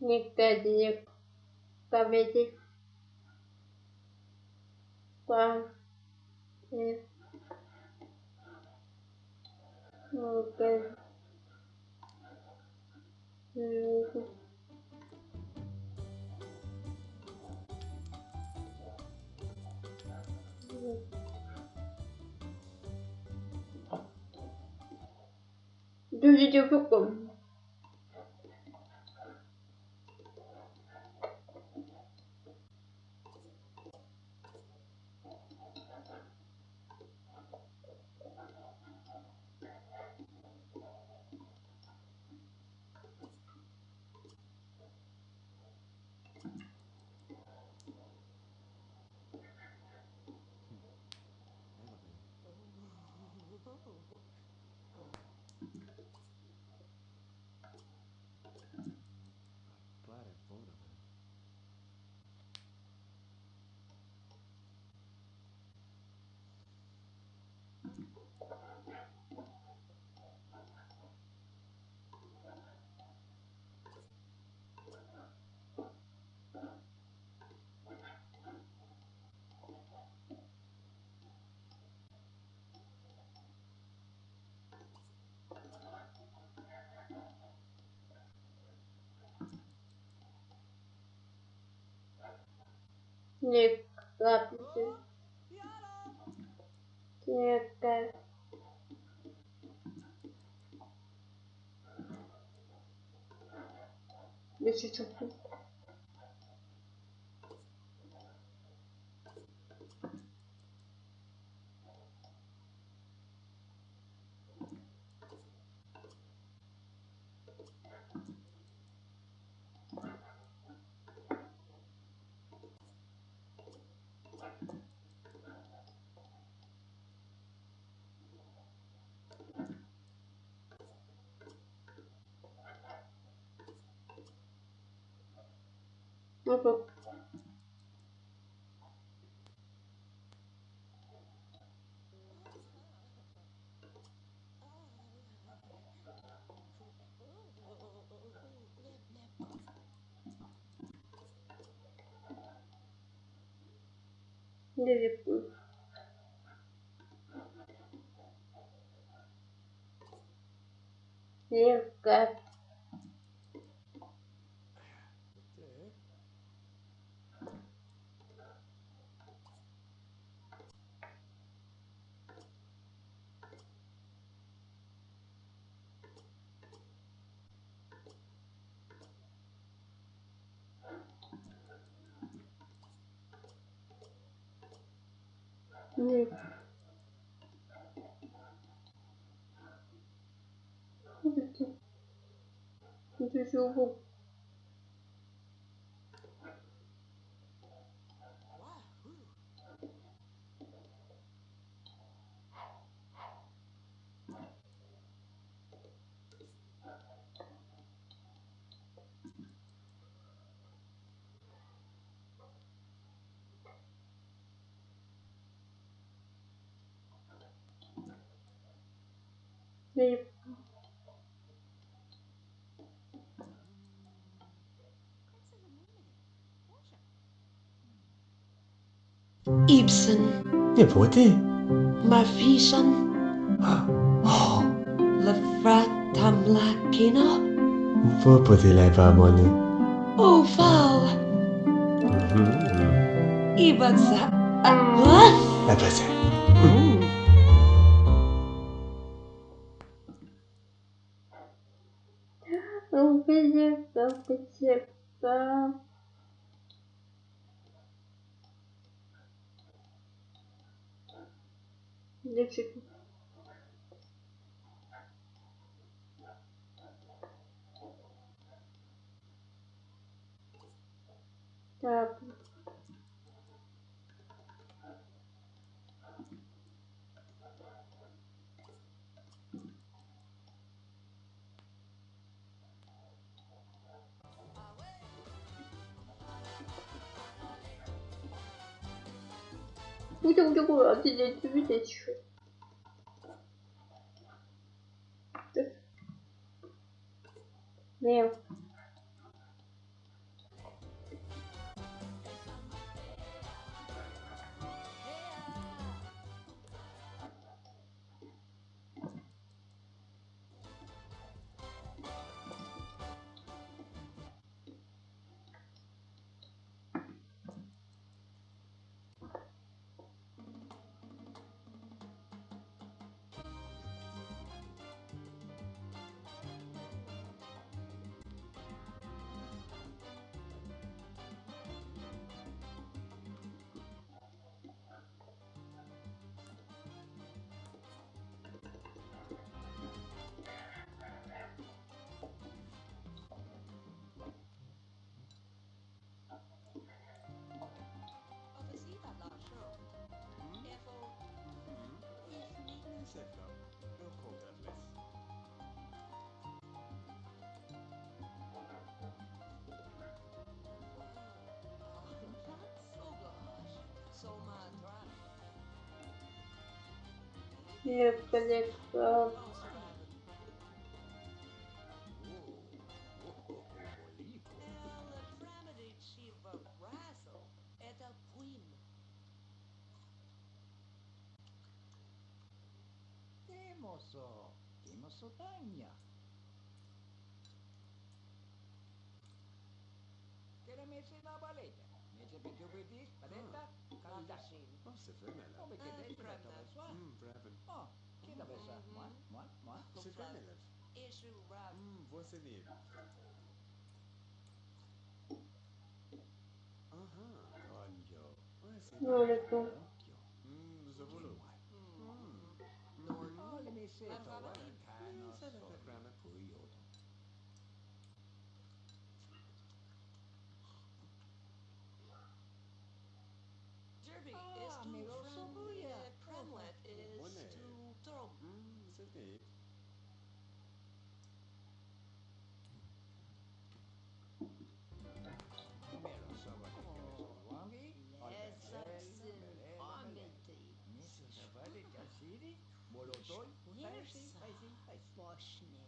Никаких комедий. По... Ну-ка. Cool. Cool. Не капли. Тихо. Если Оп -оп. Ливерпуль. Ливерпуль. fazer tudo aqui. Não sei se eu vou Limpo. Ibsen. Devote. Mavishon. Oh. Levratamlakina. Vou poder levar a Moni. Oh, Val. Uhum. Ibsen. Ah. Ibsen. Убедиться, потекла. Лечит. Так. Будем другую отделять, видеть еще. Нет. Не полегла. Это Пуим. Тимосо, Тимосо Таня. Керемesi na balete. Nece pe tubidis, paleta, Amidashi. Oh, c'est vrai, Oh, mais t'es belle, Oh, qui t'a fait ça Moi Moi Moi C'est vrai, Mélève. Et je rap. Você livre. Aham, olha. Olha, tu. Hum, Zobulu. Hum. Olha, me sei. Olha, me sei. Ok. Bolotoi? Vai sim, vai sim, vai sim.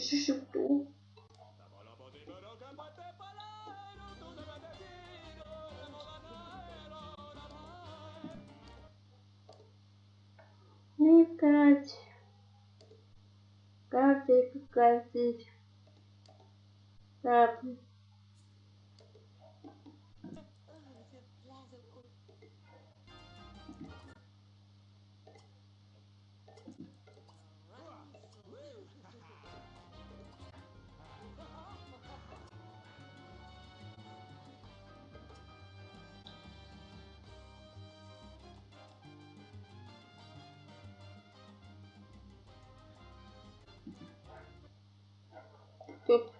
Кто? Летать. Капель, капель. Капель. Porque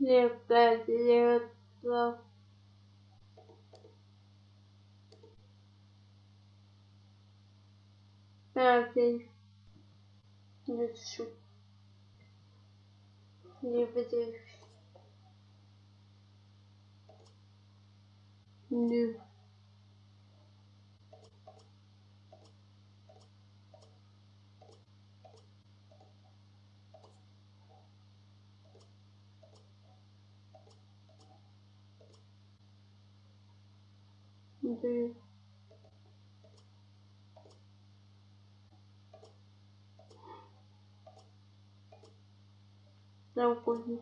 Не помню. Дякую. Лепка, лепка. Deux. Заходим.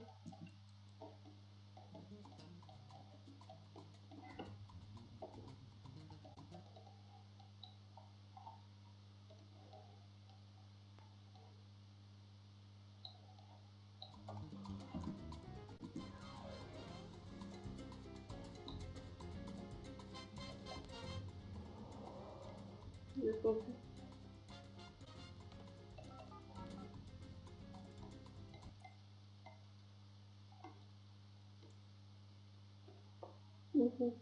Заходим. Мгм.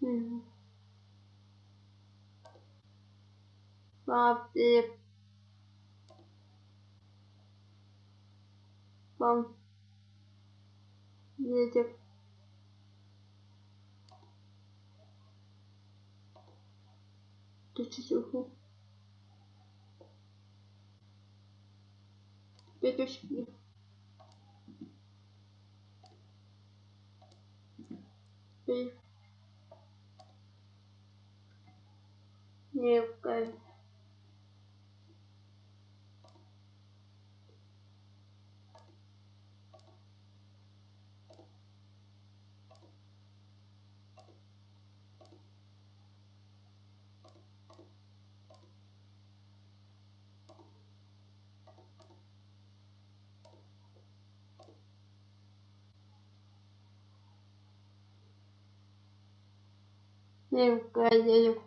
Мгм. Папе. Пам. Ветер. Ты чуть Петушки. Пи. Невка. Невка. Дерево.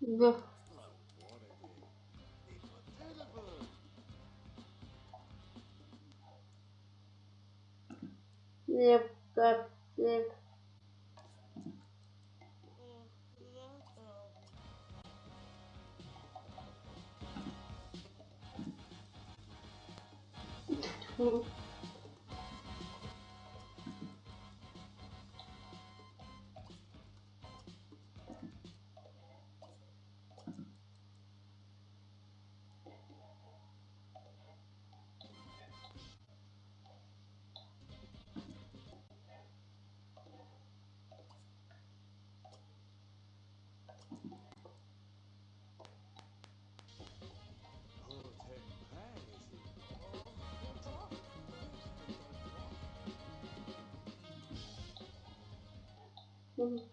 Да. What a day. Nhanh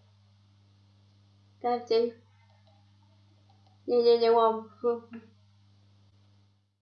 Các chi Nhanh nhanh nhanh không